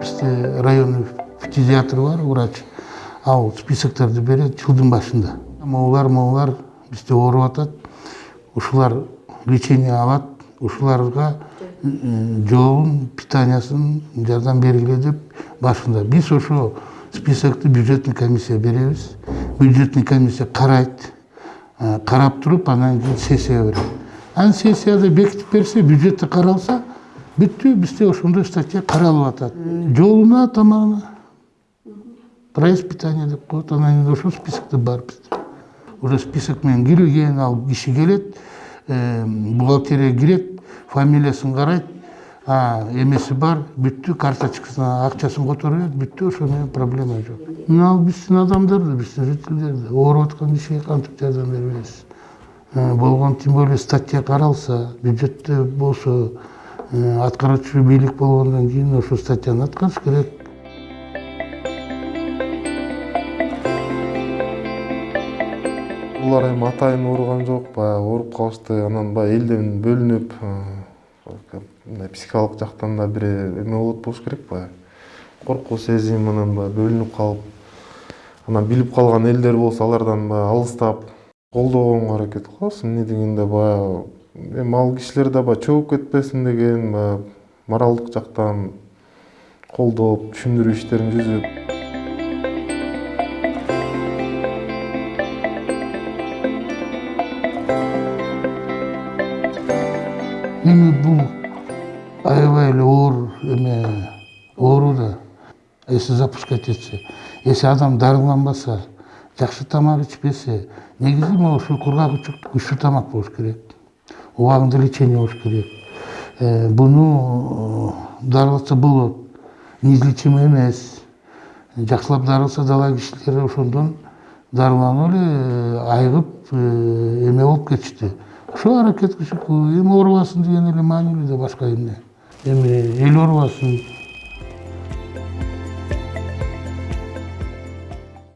бизде районный фтизиатр бар врач ал списокторду берет жылдын башында могулар могулар бизде ооруп атат ушулар лечение алат ушуларга жообун питаниясын жардам бергиле деп башында биз ошо списокты бюджетный комиссия беребиз бюджетный комиссия карайт карап туруп анан кийин сессияга берет анан сессияда бекитип берсе бюджетте каралса бүттү бизде ошондой статья каралып атат жолуна тамагына проезд питание деп коет анан кийин ошол списокто бар бизде уже список менен кирген ал киши келет бухгалтерия кирет фамилиясын карайт эмеси бар бүттү карточкасына акчасын которуп берет бүттү ошо менен проблема жок. Мына ал биздин адамдар да биздин жителдер да ооруп аткан кишиге кантип жардам бербейбиз болгон тем более статья каралса бюджетте болсо аткаруучу бийлик болгондон кийин ошол статьяны аткарыш керек булар эми атайын ооруган жок баягы ооруп калышты анан баягы элден бөлүнүп мындай психикалык жактан да бир эме болот болуш керек баягы коркуу сезиминен баягы бөлүнүп калып анан билип калган элдер болсо алардан баягы алыстап колдогонго аракет кылабыз эмне дегенде баягы эми ал кишилер да баягы чөгүп кетпесин деген баягы моралдык жактан колдоп түшүндүрүү иштерин түзүп эми бул аябай эле оор эме оору да если запускать этсе если адам дарыланбаса жакшы тамак ичпесе негизи могу ушул кургак күчтүү тамак болуш керек убагында лечение болуш керек. Буну дарылатса болот неизлечимый эмес. Жакшылап дарыласа дала кишилери ошондон дарыланып эле айыгып эме болуп кетишти. Ошого аракет кылышып эми оорубасын деген эле маанилүү да башка эмне. Эми эл оорубасын